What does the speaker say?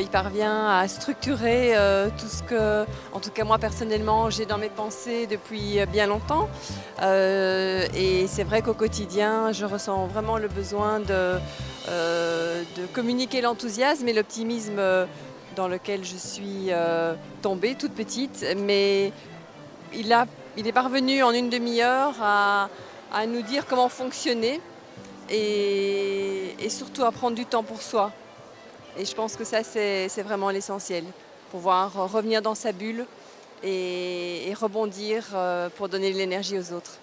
il parvient à structurer euh, tout ce que, en tout cas moi personnellement, j'ai dans mes pensées depuis bien longtemps. Euh, et c'est vrai qu'au quotidien, je ressens vraiment le besoin de, de communiquer l'enthousiasme et l'optimisme dans lequel je suis tombée toute petite. Mais il, a, il est parvenu en une demi-heure à, à nous dire comment fonctionner et, surtout à prendre du temps pour soi. Et je pense que ça, c'est vraiment l'essentiel. Pouvoir revenir dans sa bulle et, et rebondir euh, pour donner de l'énergie aux autres.